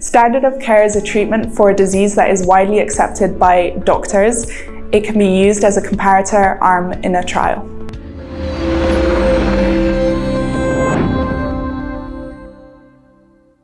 Standard of care is a treatment for a disease that is widely accepted by doctors. It can be used as a comparator arm in a trial.